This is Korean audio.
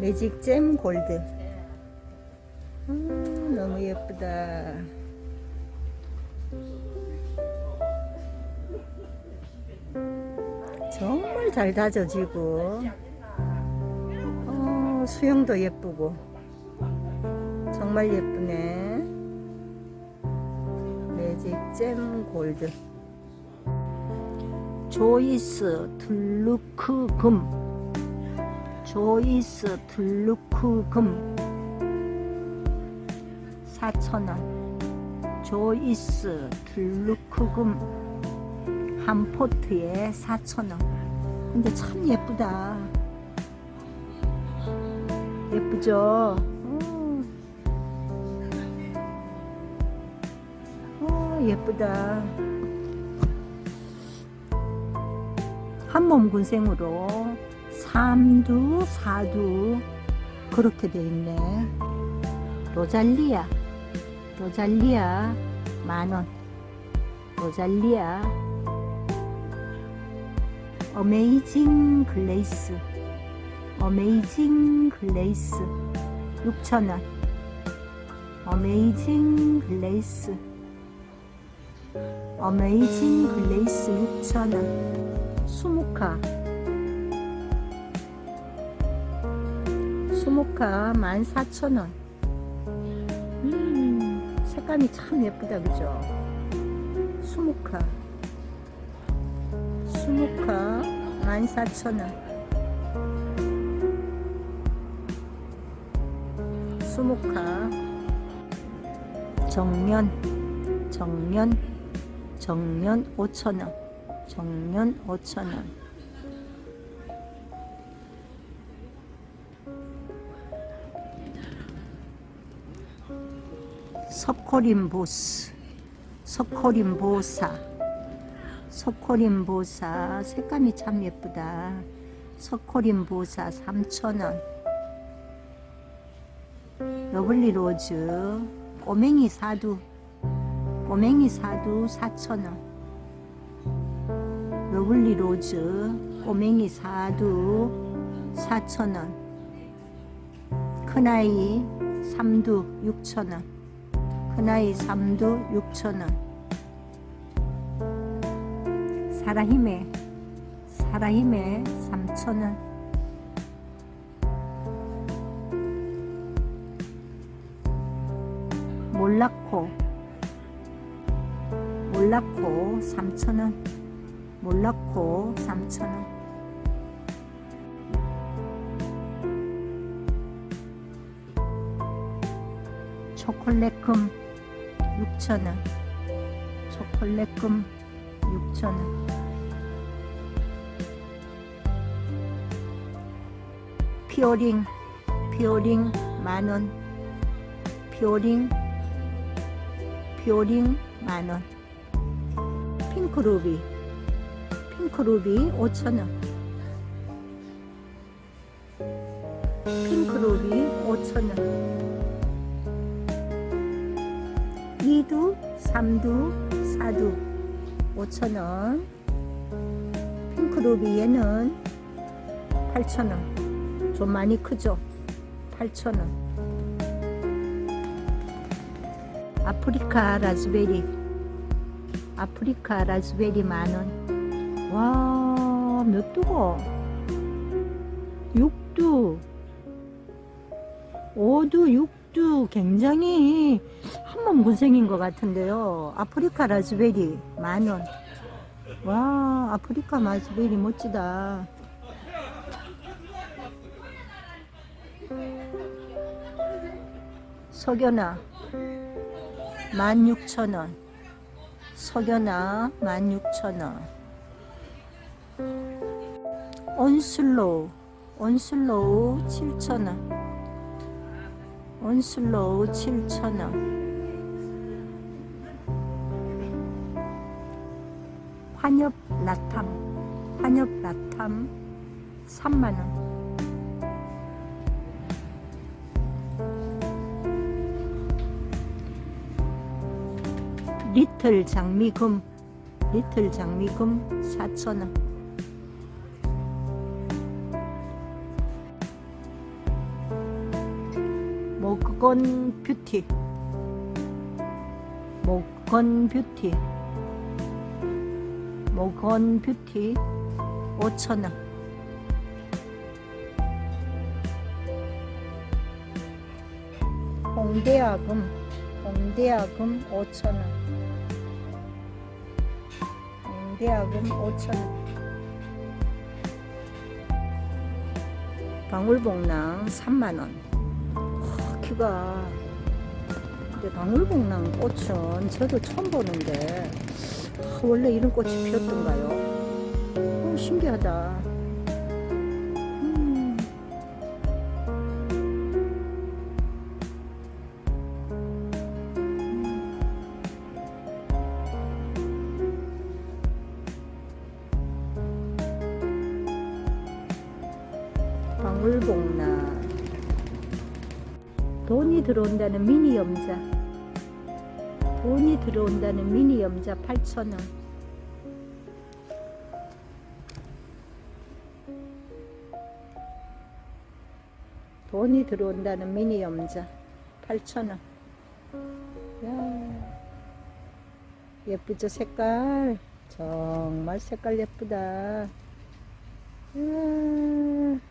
매직 잼 골드. 음, 너무 예쁘다. 정말 잘 다져지고. 어, 수영도 예쁘고. 정말 예쁘네. 매직 잼 골드. 조이스 툴루크 금 조이스 툴루크 금. 4,000원. 조이스 툴루크 금. 한 포트에 4,000원. 근데 참 예쁘다. 예쁘죠? 어, 어 예쁘다. 한몸 군생으로 삼두 사두. 그렇게 돼 있네. 로잘리아 로잘리아 만원. 로잘리아. Amazing Grace. Amazing Grace. 6,000원. Amazing Grace. 어메이징 글레이스 6,000원. 수묵화 수묵화 14,000원. 음 색감이 참 예쁘다 그죠? 수묵화 수묵화 14,000원. 수묵화 정면 정면 정면 5,000원. 정면 5,000원 석호림 보스 석호림 보사 석호림 보사. 색감이 참 예쁘다. 석호림 보사 3,000원. Lovely Rose 꼬맹이 사두 꼬맹이 사두 4,000원. Lovely Rose 꼬맹이 사두 4,000원. 큰아이 삼두 6,000원 큰아이 삼두 6,000원. 사라히메 사라히메 3,000원. 몰라코 몰라코 3,000원. 몰라코 3,000원. 초콜릿금 6,000원. 초콜릿금 6,000원. 피오링 피오링 만원. 피오링 피오링 만원. 핑크루비. 핑크루비 5,000원. 핑크루비 5,000원 2두, 3두, 4두. 5,000원. 핑크루비 얘는 8,000원. 좀 많이 크죠? 8,000원. 아프리카 라즈베리. 아프리카 라즈베리 만원. 와 몇 두고? 6두. 5두 6 두 굉장히 한몸 군생인 것 같은데요. 아프리카 라즈베리 만원. 와 아프리카 라즈베리 멋지다. 석연아 16,000원. 석연아 16,000원. 온슬로우 온슬로우 7,000원 온슬로우 7,000원. 환엽 라탐 환엽 라탐 3만원. 리틀 장미금 리틀 장미금 4,000원 목건 뷰티 목건 뷰티 목건 뷰티 5,000원. 홍대아금 홍대아금 5,000원. 홍대아금 5,000원. 방울복랑 3만원 키가 근데 방울복랑 꽃은 저도 처음 보는데 아, 원래 이런 꽃이 피었던가요? 어, 신기하다 음. 방울복나 돈이 들어온다는 미니 염자. 돈이 들어온다는 미니 염자 8,000원. 돈이 들어온다는 미니 염자 8,000원. 야 예쁘죠 색깔? 정말 색깔 예쁘다. 이야.